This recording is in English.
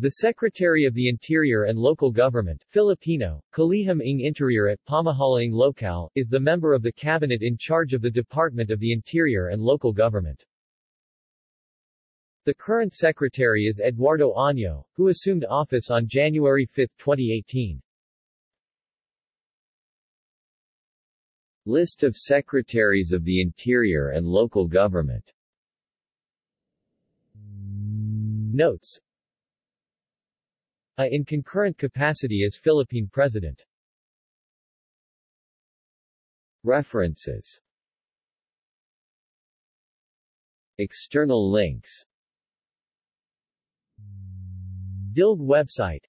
The Secretary of the Interior and Local Government Filipino, Kalihim ng Interior at Pamahalaang Lokal, is the member of the cabinet in charge of the Department of the Interior and Local Government. The current secretary is Eduardo Año, who assumed office on January 5, 2018. List of Secretaries of the Interior and Local Government Notes A in concurrent capacity as Philippine President. References. External links. DILG website